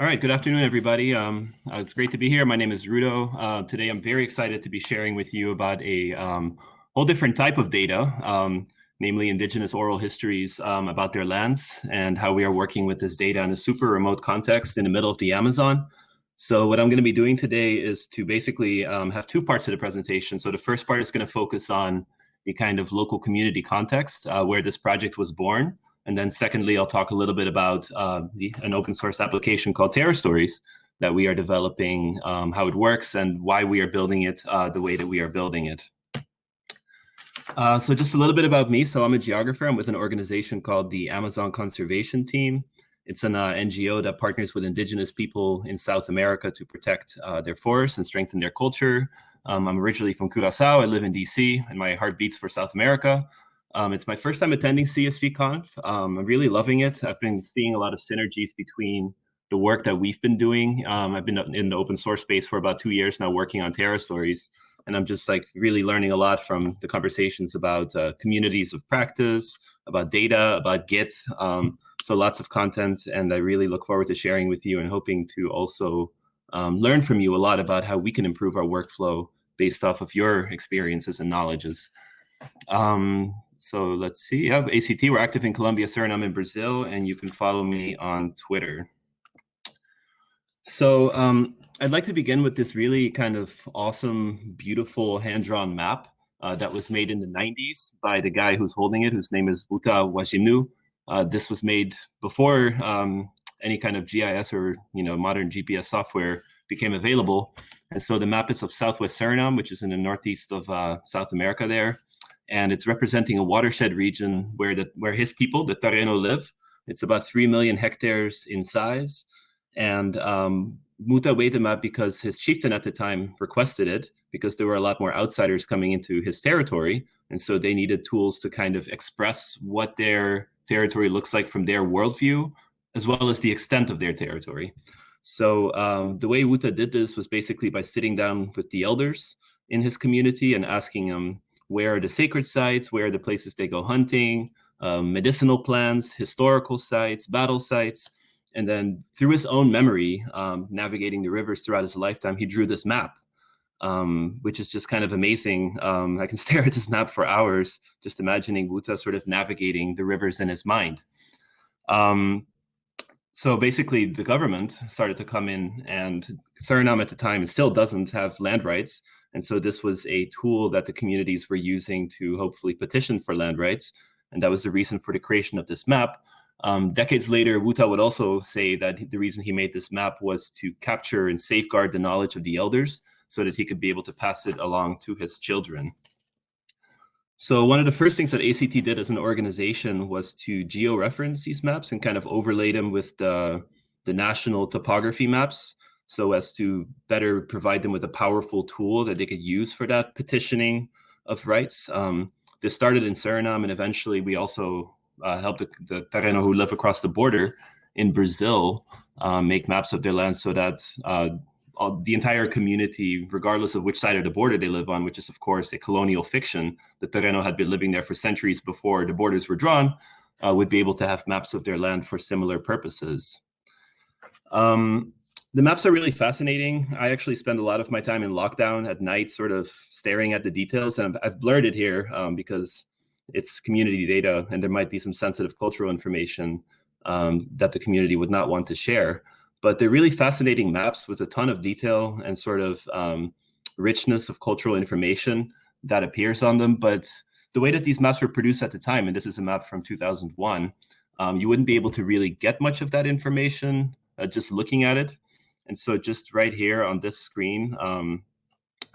All right, good afternoon, everybody. Um, uh, it's great to be here. My name is Rudo. Uh, today, I'm very excited to be sharing with you about a um, whole different type of data, um, namely indigenous oral histories um, about their lands and how we are working with this data in a super remote context in the middle of the Amazon. So what I'm going to be doing today is to basically um, have two parts of the presentation. So the first part is going to focus on the kind of local community context uh, where this project was born. And then secondly, I'll talk a little bit about uh, the, an open source application called Terrastories that we are developing, um, how it works, and why we are building it uh, the way that we are building it. Uh, so just a little bit about me. So I'm a geographer. I'm with an organization called the Amazon Conservation Team. It's an uh, NGO that partners with indigenous people in South America to protect uh, their forests and strengthen their culture. Um, I'm originally from Curacao. I live in DC, and my heart beats for South America. Um, it's my first time attending CSVConf. Um, I'm really loving it. I've been seeing a lot of synergies between the work that we've been doing. Um, I've been in the open source space for about two years now working on Terrastories. And I'm just like really learning a lot from the conversations about uh, communities of practice, about data, about Git. Um, so lots of content. And I really look forward to sharing with you and hoping to also um, learn from you a lot about how we can improve our workflow based off of your experiences and knowledges. Um, so let's see. Yeah, ACT, we're active in Colombia, Suriname, and Brazil, and you can follow me on Twitter. So um, I'd like to begin with this really kind of awesome, beautiful hand-drawn map uh, that was made in the 90s by the guy who's holding it, whose name is Wuta Wajimnu. Uh, this was made before um, any kind of GIS or you know modern GPS software became available. And so the map is of Southwest Suriname, which is in the northeast of uh, South America there and it's representing a watershed region where the where his people, the Tiriyó, live. It's about three million hectares in size, and um, Muta up because his chieftain at the time requested it because there were a lot more outsiders coming into his territory, and so they needed tools to kind of express what their territory looks like from their worldview, as well as the extent of their territory. So um, the way Wuta did this was basically by sitting down with the elders in his community and asking them, where are the sacred sites, where are the places they go hunting, um, medicinal plants, historical sites, battle sites. And then through his own memory, um, navigating the rivers throughout his lifetime, he drew this map, um, which is just kind of amazing. Um, I can stare at this map for hours, just imagining Wuta sort of navigating the rivers in his mind. Um, so basically, the government started to come in, and Suriname at the time still doesn't have land rights. And so this was a tool that the communities were using to hopefully petition for land rights. And that was the reason for the creation of this map. Um, decades later, Wuta would also say that the reason he made this map was to capture and safeguard the knowledge of the elders so that he could be able to pass it along to his children. So one of the first things that ACT did as an organization was to geo-reference these maps and kind of overlay them with the, the national topography maps so as to better provide them with a powerful tool that they could use for that petitioning of rights. Um, this started in Suriname, and eventually we also uh, helped the, the Tiriyó who live across the border in Brazil um, make maps of their land so that uh, all, the entire community, regardless of which side of the border they live on, which is of course a colonial fiction, the Tiriyó had been living there for centuries before the borders were drawn, uh, would be able to have maps of their land for similar purposes. Um, the maps are really fascinating. I actually spend a lot of my time in lockdown at night, sort of staring at the details. And I've, blurred it here um, because it's community data and there might be some sensitive cultural information um, that the community would not want to share. But they're really fascinating maps with a ton of detail and sort of um, richness of cultural information that appears on them. But the way that these maps were produced at the time, and this is a map from 2001, um, you wouldn't be able to really get much of that information uh, just looking at it. And so just right here on this screen, um,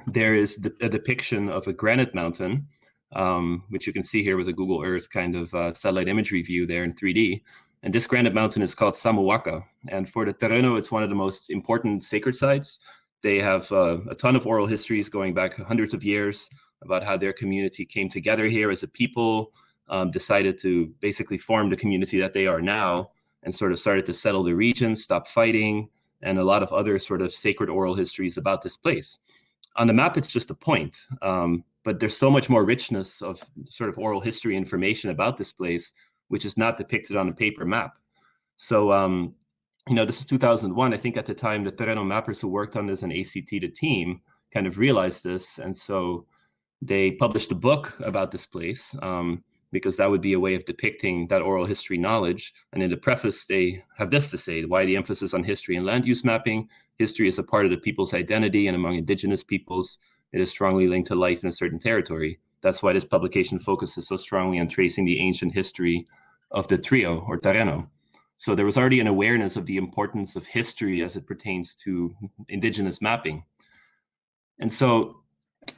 there is the, a depiction of a granite mountain, um, which you can see here with a Google Earth kind of uh, satellite imagery view there in 3D. And this granite mountain is called Samuaca. And for the Tiriyó, it's one of the most important sacred sites. They have uh, a ton of oral histories going back hundreds of years about how their community came together here as a people, um, decided to basically form the community that they are now, and sort of started to settle the region, stop fighting, and a lot of other sort of sacred oral histories about this place. On the map, it's just a point, um, but there's so much more richness of sort of oral history information about this place, which is not depicted on a paper map. So um, you know, this is 2001. I think at the time the Tiriyó mappers who worked on this and ACT, the team, kind of realized this. And so they published a book about this place um, because that would be a way of depicting that oral history knowledge. And in the preface, they have this to say, why the emphasis on history and land use mapping. History is a part of the people's identity and among indigenous peoples, it is strongly linked to life in a certain territory. That's why this publication focuses so strongly on tracing the ancient history of the trio or tiriyó. So there was already an awareness of the importance of history as it pertains to indigenous mapping. And so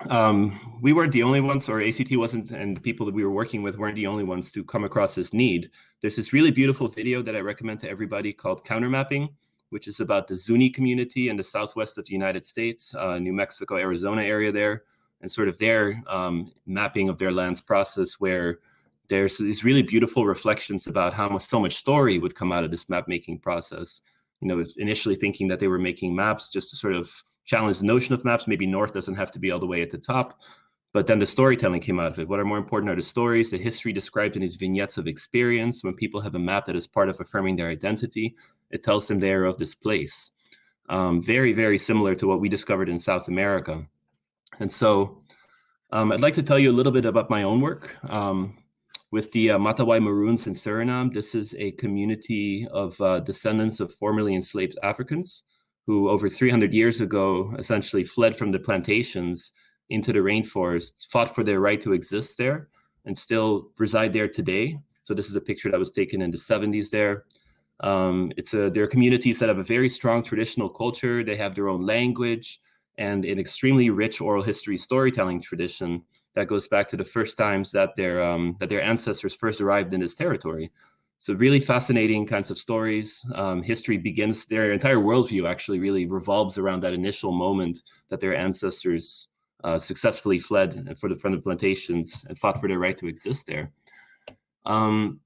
um, we weren't the only ones, or ACT wasn't, and the people that we were working with weren't the only ones to come across this need. There's this really beautiful video that I recommend to everybody called Countermapping, which is about the Zuni community in the southwest of the United States, uh, New Mexico, Arizona area there, and sort of their um, mapping of their lands process where there's these really beautiful reflections about how much, so much story would come out of this map making process. You know, initially thinking that they were making maps just to sort of challenge the notion of maps. Maybe north doesn't have to be all the way at the top, but then the storytelling came out of it. What are more important are the stories, the history described in these vignettes of experience. When people have a map that is part of affirming their identity, it tells them they are of this place. Um, very, very similar to what we discovered in South America. And so um, I'd like to tell you a little bit about my own work. Um, with the uh, Matawai Maroons in Suriname. This is a community of uh, descendants of formerly enslaved Africans who over 300 years ago essentially fled from the plantations into the rainforest, fought for their right to exist there, and still reside there today. So this is a picture that was taken in the 70s there. Um, it's a, there are communities that have a very strong traditional culture. They have their own language and an extremely rich oral history storytelling tradition that goes back to the first times that their um, that their ancestors first arrived in this territory. So really fascinating kinds of stories. Um, history begins, their entire worldview actually really revolves around that initial moment that their ancestors uh, successfully fled the, from the plantations and fought for their right to exist there. Um,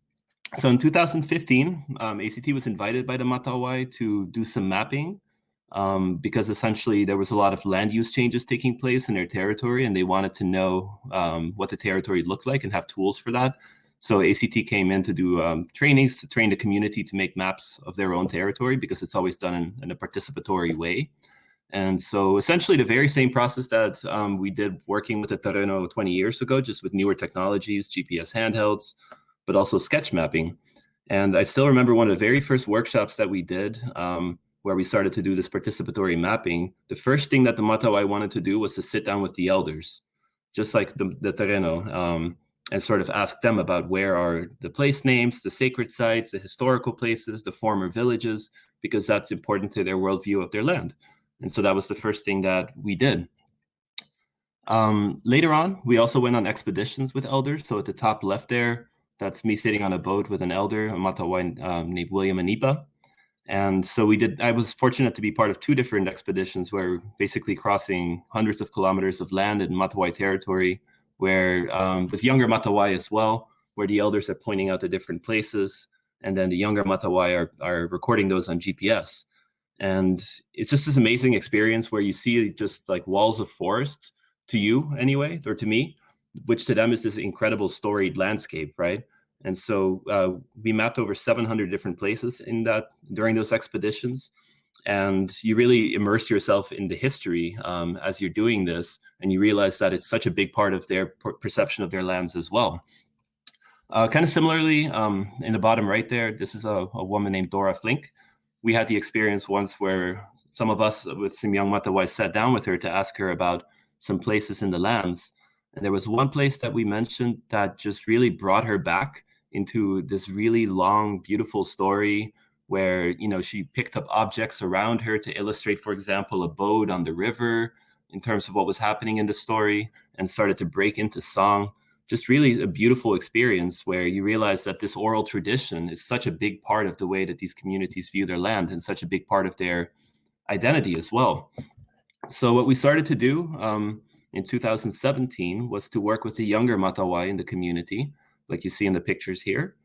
so in 2015, um, ACT was invited by the Matawai to do some mapping um, because essentially there was a lot of land use changes taking place in their territory and they wanted to know um, what the territory looked like and have tools for that. So ACT came in to do um, trainings to train the community to make maps of their own territory because it's always done in, in a participatory way. And so essentially the very same process that um, we did working with the Tiriyó 20 years ago, just with newer technologies, GPS handhelds, but also sketch mapping. And I still remember one of the very first workshops that we did um, where we started to do this participatory mapping, the first thing that the Matawai wanted to do was to sit down with the elders, just like the, the Tiriyó, um, and sort of ask them about where are the place names, the sacred sites, the historical places, the former villages, because that's important to their worldview of their land. And so that was the first thing that we did. Um, later on, we also went on expeditions with elders. So at the top left there, that's me sitting on a boat with an elder, a Matawai um, named William Anipa. And so we did, I was fortunate to be part of two different expeditions where basically crossing hundreds of kilometers of land in Matawai territory, where um, with younger Matawai as well, where the elders are pointing out the different places. And then the younger Matawai are, are recording those on GPS. And it's just this amazing experience where you see just like walls of forest to you anyway, or to me, which to them is this incredible storied landscape, right? And so uh, we mapped over 700 different places in that during those expeditions. And you really immerse yourself in the history um, as you're doing this, and you realize that it's such a big part of their perception of their lands as well. Uh, kind of similarly, um, in the bottom right there, this is a, a, woman named Dora Flink. We had the experience once where some of us with some young Matawai sat down with her to ask her about some places in the lands. And there was one place that we mentioned that just really brought her back into this really long, beautiful story where you know she picked up objects around her to illustrate, for example, a boat on the river in terms of what was happening in the story, and started to break into song. Just really a beautiful experience where you realize that this oral tradition is such a big part of the way that these communities view their land and such a big part of their identity as well. So what we started to do um, in 2017 was to work with the younger Matawai in the community like you see in the pictures here,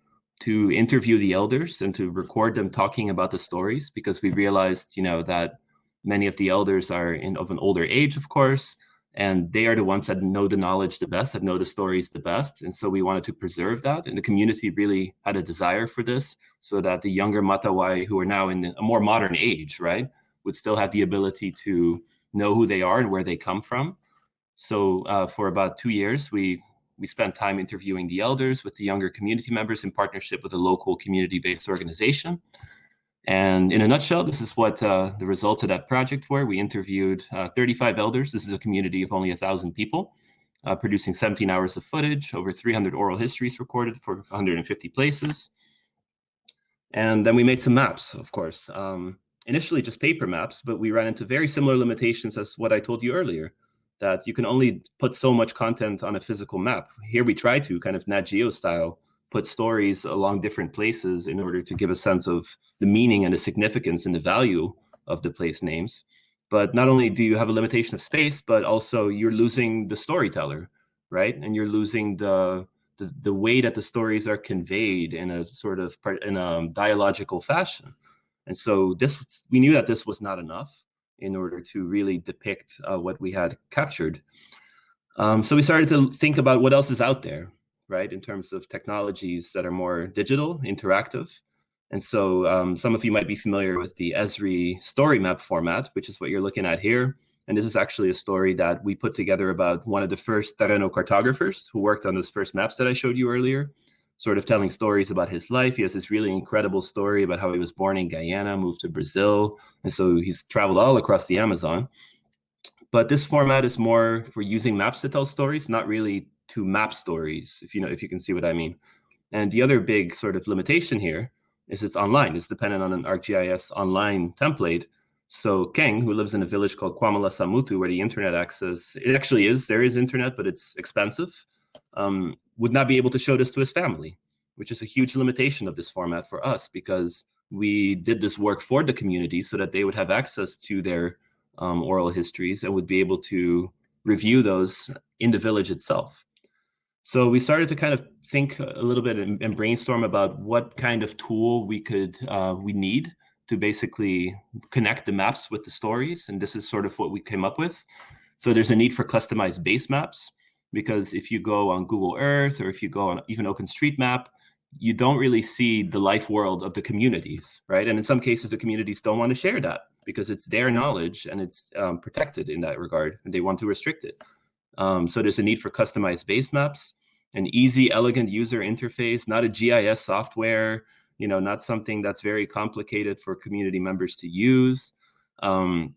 to interview the elders and to record them talking about the stories because we realized, you know, that many of the elders are in of an older age, of course, and they are the ones that know the knowledge the best, that know the stories the best. And so we wanted to preserve that. And the community really had a desire for this so that the younger Matawai who are now in a more modern age, right, would still have the ability to know who they are and where they come from. So uh, for about two years, we we spent time interviewing the elders with the younger community members in partnership with a local community-based organization. And in a nutshell, this is what uh, the results of that project were. We interviewed uh, 35 elders. This is a community of only 1,000 people, uh, producing 17 hours of footage, over 300 oral histories recorded for 150 places. And then we made some maps, of course. Um, initially just paper maps, but we ran into very similar limitations as what I told you earlier, that you can only put so much content on a physical map. Here we try to, kind of Nat Geo style, put stories along different places in order to give a sense of the meaning and the significance and the value of the place names. But not only do you have a limitation of space, but also you're losing the storyteller, right? And you're losing the the, the way that the stories are conveyed in a sort of in a dialogical fashion. And so this we knew that this was not enough in order to really depict uh, what we had captured. Um, so we started to think about what else is out there, right, in terms of technologies that are more digital, interactive. And so um, some of you might be familiar with the Esri story map format, which is what you're looking at here. And this is actually a story that we put together about one of the first Tiriyó cartographers who worked on those first maps that I showed you earlier, sort of telling stories about his life. He has this really incredible story about how he was born in Guyana, moved to Brazil. And so he's traveled all across the Amazon. But this format is more for using maps to tell stories, not really to map stories, if you know, if you can see what I mean. And the other big sort of limitation here is it's online. It's dependent on an ArcGIS online template. So Keng, who lives in a village called Kwamalasamutu, where the internet access, it actually is, there is internet, but it's expensive, um, would not be able to show this to his family, which is a huge limitation of this format for us because we did this work for the community so that they would have access to their um, oral histories and would be able to review those in the village itself. So we started to kind of think a little bit and, and brainstorm about what kind of tool we could uh, we need to basically connect the maps with the stories. And this is sort of what we came up with. So there's a need for customized base maps because if you go on Google Earth or if you go on even OpenStreetMap, you don't really see the life world of the communities, right? And in some cases, the communities don't want to share that because it's their knowledge and it's um, protected in that regard, and they want to restrict it. Um, so there's a need for customized base maps, an easy, elegant user interface, not a GIS software, you know, not something that's very complicated for community members to use. Um,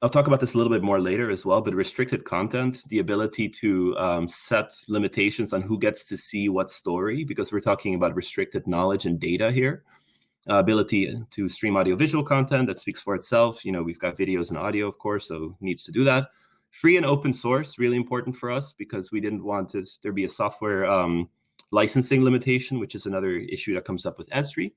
I'll talk about this a little bit more later as well, but restricted content, the ability to um, set limitations on who gets to see what story, because we're talking about restricted knowledge and data here. Uh, ability to stream audiovisual content that speaks for itself. You know, we've got videos and audio, of course, so needs to do that. Free and open source, really important for us because we didn't want to, there be a software um, licensing limitation, which is another issue that comes up with Esri.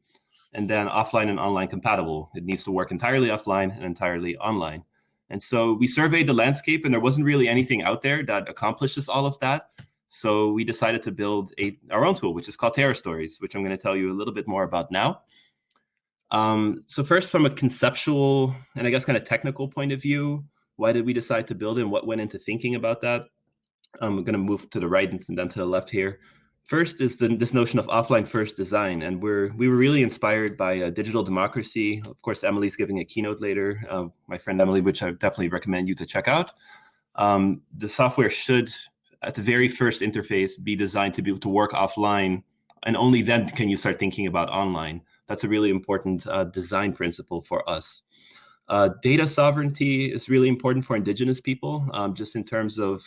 And then offline and online compatible. It needs to work entirely offline and entirely online. And so we surveyed the landscape and there wasn't really anything out there that accomplishes all of that. So we decided to build a, our own tool, which is called Terrastories, which I'm going to tell you a little bit more about now. Um, so first, from a conceptual and I guess kind of technical point of view, why did we decide to build and what went into thinking about that? I'm going to move to the right and then to the left here. First is the, this notion of offline first design, and we're we were really inspired by uh, digital democracy. Of course, Emily's giving a keynote later. Uh, my friend Emily, which I definitely recommend you to check out. Um, the software should, at the very first interface, be designed to be able to work offline, and only then can you start thinking about online. That's a really important uh, design principle for us. Uh, data sovereignty is really important for indigenous people, um, just in terms of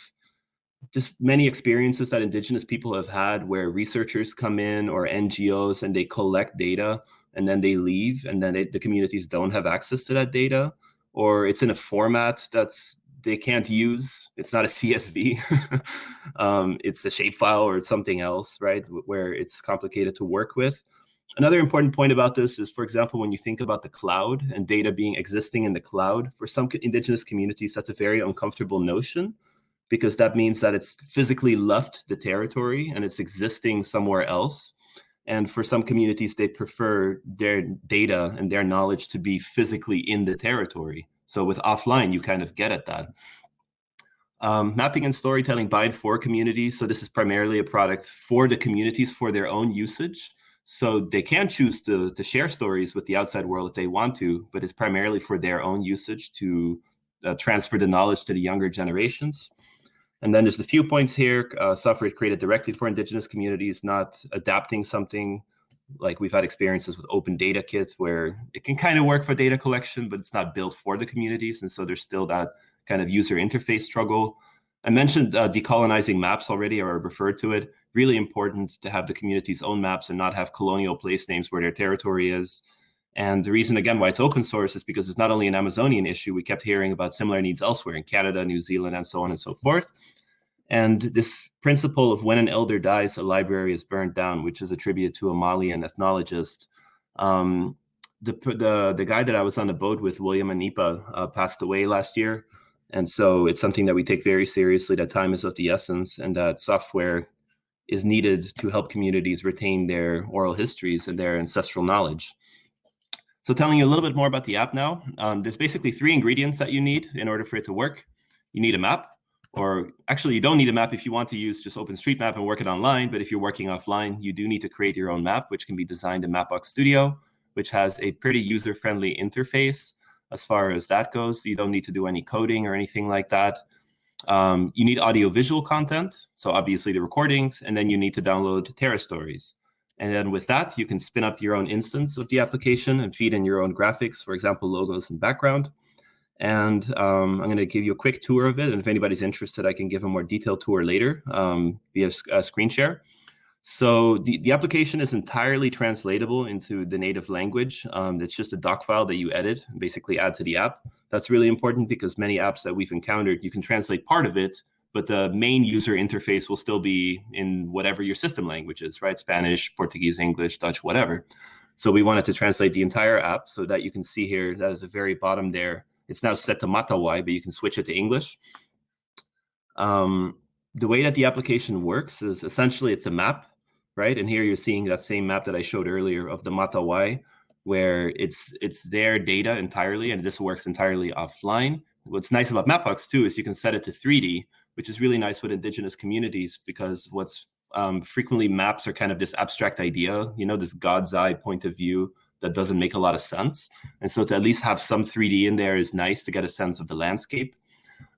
just many experiences that indigenous people have had where researchers come in or NGOs and they collect data and then they leave and then they, the communities don't have access to that data or it's in a format that's they can't use. It's not a CSV. um, it's a shapefile or it's something else, right? Where it's complicated to work with. Another important point about this is, for example, when you think about the cloud and data being existing in the cloud, for some indigenous communities, that's a very uncomfortable notion because that means that it's physically left the territory and it's existing somewhere else. And for some communities, they prefer their data and their knowledge to be physically in the territory. So with offline, you kind of get at that. Um, mapping and storytelling by and for communities. So this is primarily a product for the communities for their own usage. So they can choose to, to share stories with the outside world if they want to, but it's primarily for their own usage to uh, transfer the knowledge to the younger generations. And then there's a few points here, uh, software created directly for indigenous communities, not adapting something like we've had experiences with open data kits where it can kind of work for data collection, but it's not built for the communities. And so there's still that kind of user interface struggle. I mentioned uh, decolonizing maps already, or referred to it. Really important to have the community's own maps and not have colonial place names where their territory is. And the reason, again, why it's open source is because it's not only an Amazonian issue. We kept hearing about similar needs elsewhere in Canada, New Zealand, and so on and so forth. And this principle of when an elder dies, a library is burned down, which is attributed to a Malian ethnologist. Um, the, the, the guy that I was on the boat with, William Anipa, uh, passed away last year. And so it's something that we take very seriously, that time is of the essence, and that software is needed to help communities retain their oral histories and their ancestral knowledge. So telling you a little bit more about the app now, um, there's basically three ingredients that you need in order for it to work. You need a map, or actually you don't need a map if you want to use just OpenStreetMap and work it online, but if you're working offline, you do need to create your own map, which can be designed in Mapbox Studio, which has a pretty user-friendly interface as far as that goes. You don't need to do any coding or anything like that. Um, you need audio-visual content, so obviously the recordings, and then you need to download Terrastories. And then with that, you can spin up your own instance of the application and feed in your own graphics, for example, logos and background. And um, I'm going to give you a quick tour of it. And if anybody's interested, I can give a more detailed tour later um, via a screen share. So the, the application is entirely translatable into the native language. Um, it's just a doc file that you edit and basically add to the app. That's really important because many apps that we've encountered, you can translate part of it, but the main user interface will still be in whatever your system language is, right? Spanish, Portuguese, English, Dutch, whatever. So we wanted to translate the entire app so that you can see here that at the very bottom there, it's now set to Matawai, but you can switch it to English. Um, the way that the application works is essentially it's a map, right? And here you're seeing that same map that I showed earlier of the Matawai, where it's it's their data entirely, and this works entirely offline. What's nice about Mapbox too is you can set it to 3D, which is really nice with indigenous communities because what's um, frequently maps are kind of this abstract idea, you know, this God's eye point of view that doesn't make a lot of sense. And so to at least have some 3D in there is nice to get a sense of the landscape.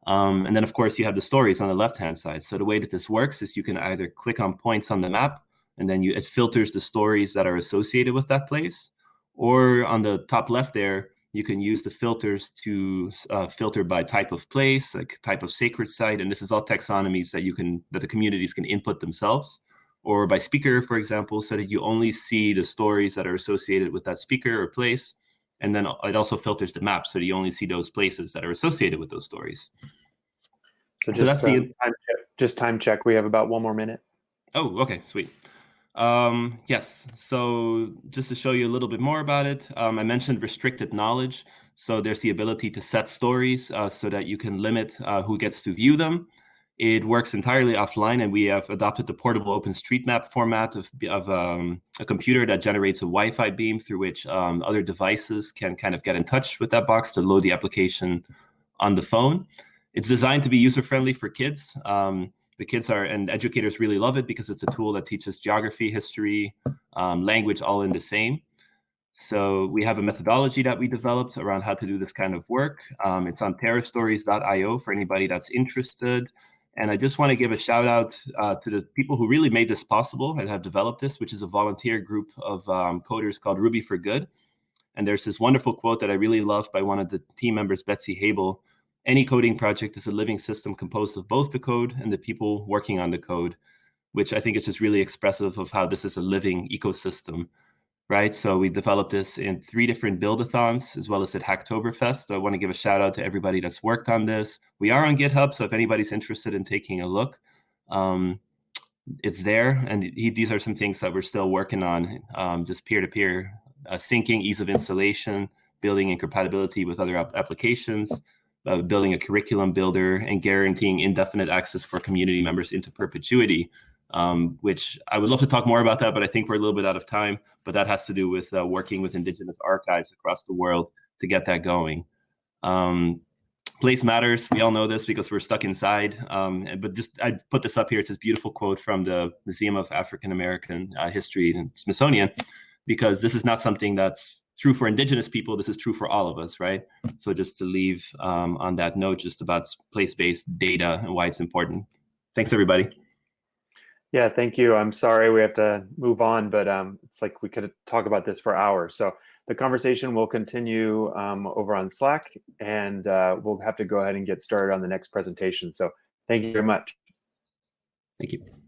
Um, and then, of course, you have the stories on the left-hand side. So the way that this works is you can either click on points on the map, and then you, it filters the stories that are associated with that place. Or on the top left there, you can use the filters to uh, filter by type of place, like type of sacred site. And this is all taxonomies that you can that the communities can input themselves or by speaker, for example, so that you only see the stories that are associated with that speaker or place. And then it also filters the map so that you only see those places that are associated with those stories. So, just, so that's um, the time check, just time check. We have about one more minute. Oh, okay, sweet. Um, yes, so just to show you a little bit more about it, um, I mentioned restricted knowledge. So there's the ability to set stories uh, so that you can limit uh, who gets to view them. It works entirely offline, and we have adopted the portable OpenStreetMap format of, of um, a computer that generates a Wi-Fi beam through which um, other devices can kind of get in touch with that box to load the application on the phone. It's designed to be user-friendly for kids. Um, the kids are and educators really love it because it's a tool that teaches geography, history, um, language all in the same. So we have a methodology that we developed around how to do this kind of work. Um, it's on terrastories.io for anybody that's interested. And I just want to give a shout out uh, to the people who really made this possible and have developed this, which is a volunteer group of um, coders called Ruby for Good. And there's this wonderful quote that I really love by one of the team members, Betsy Haibel. Any coding project is a living system composed of both the code and the people working on the code, which I think is just really expressive of how this is a living ecosystem right? So we developed this in three different build-a-thons as well as at Hacktoberfest. So I want to give a shout out to everybody that's worked on this. We are on GitHub, so if anybody's interested in taking a look, um, it's there. And he, these are some things that we're still working on, um, just peer-to-peer -peer, uh, syncing, ease of installation, building in compatibility with other applications, uh, building a curriculum builder, and guaranteeing indefinite access for community members into perpetuity um, which I would love to talk more about that, but I think we're a little bit out of time. But that has to do with uh, working with Indigenous archives across the world to get that going. Um, place matters. We all know this because we're stuck inside. Um, but just I put this up here. It's this beautiful quote from the Museum of African American uh, History and Smithsonian, because this is not something that's true for indigenous people. This is true for all of us, right? So just to leave um, on that note, just about place-based data and why it's important. Thanks, everybody. Yeah, thank you. I'm sorry we have to move on, but um, it's like we could talk about this for hours. So the conversation will continue um, over on Slack, and uh, we'll have to go ahead and get started on the next presentation. So thank you very much. Thank you.